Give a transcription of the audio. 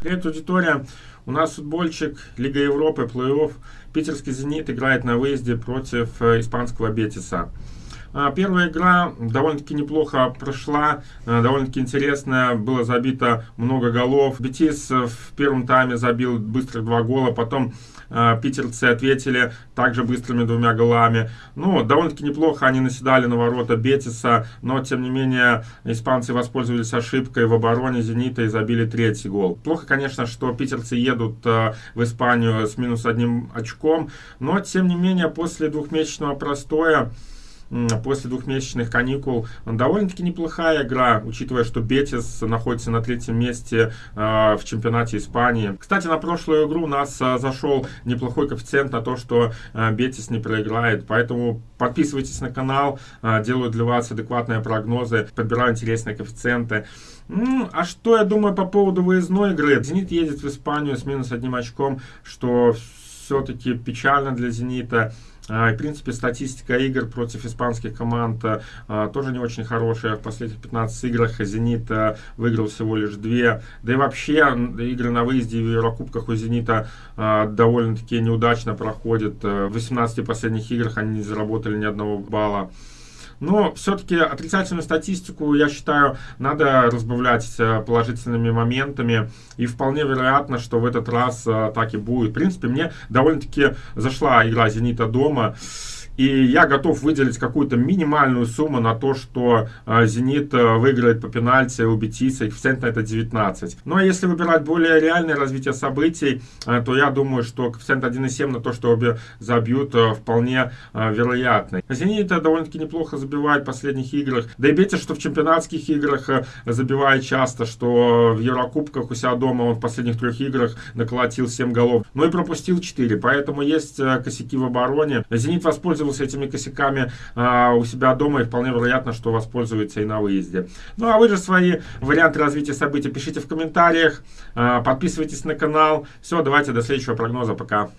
Привет, аудитория. У нас футбольчик, Лига Европы, плей-офф. Питерский «Зенит» играет на выезде против э, испанского «Бетиса». А, первая игра довольно-таки неплохо прошла, э, довольно-таки интересная, было забито много голов. Бетис в первом тайме забил быстро два гола, потом э, питерцы ответили также быстрыми двумя голами. Ну, довольно-таки неплохо они наседали на ворота Бетиса, но, тем не менее, испанцы воспользовались ошибкой в обороне «Зенита» и забили третий гол. Плохо, конечно, что питерцы едут э, в Испанию с минус одним очком, но, тем не менее, после двухмесячного простоя после двухмесячных каникул. Довольно-таки неплохая игра, учитывая, что Бетис находится на третьем месте э, в чемпионате Испании. Кстати, на прошлую игру у нас э, зашел неплохой коэффициент на то, что э, Бетис не проиграет. Поэтому подписывайтесь на канал, делаю для вас адекватные прогнозы, подбираю интересные коэффициенты. Ну, а что я думаю по поводу выездной игры? Зенит едет в Испанию с минус одним очком, что все-таки печально для «Зенита». А, в принципе, статистика игр против испанских команд а, тоже не очень хорошая. В последних 15 играх «Зенит» выиграл всего лишь две. Да и вообще игры на выезде в Еврокубках у «Зенита» а, довольно-таки неудачно проходят. В 18 последних играх они не заработали ни одного балла. Но все-таки отрицательную статистику, я считаю, надо разбавлять э, положительными моментами. И вполне вероятно, что в этот раз э, так и будет. В принципе, мне довольно-таки зашла игра «Зенита» дома. И я готов выделить какую-то минимальную сумму на то, что э, «Зенит» э, выиграет по пенальти у Бетиса, коэффициент на это 19. Ну а если выбирать более реальное развитие событий, э, то я думаю, что коэффициент 1,7 на то, что обе забьют, вполне вероятный. «Зенит» довольно-таки неплохо забивает в последних играх. Да и Бетис, что в чемпионатских играх забивает часто, что в Еврокубках у себя дома он в последних трех играх наколотил 7 голов. Ну и пропустил 4, поэтому есть косяки в обороне. «Зенит» воспользовался воспользовался этими косяками а, у себя дома и вполне вероятно, что воспользуется и на выезде. Ну а вы же свои варианты развития событий пишите в комментариях, а, подписывайтесь на канал. Все, давайте до следующего прогноза, пока.